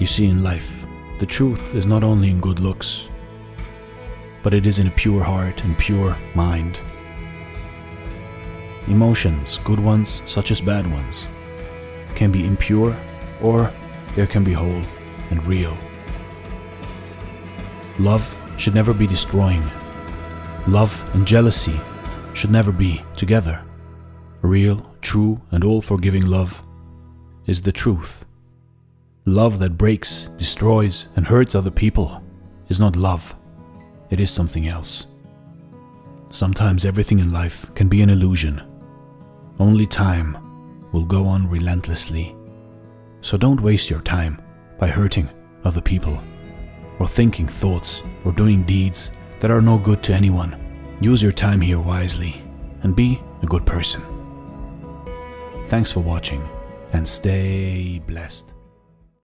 You see, in life, the truth is not only in good looks, but it is in a pure heart and pure mind. Emotions, good ones such as bad ones, can be impure or there can be whole and real. Love should never be destroying. Love and jealousy should never be together. Real, true, and all forgiving love is the truth. Love that breaks, destroys, and hurts other people is not love, it is something else. Sometimes everything in life can be an illusion. Only time will go on relentlessly. So don't waste your time by hurting other people, or thinking thoughts, or doing deeds that are no good to anyone. Use your time here wisely and be a good person. Thanks for watching and stay blessed.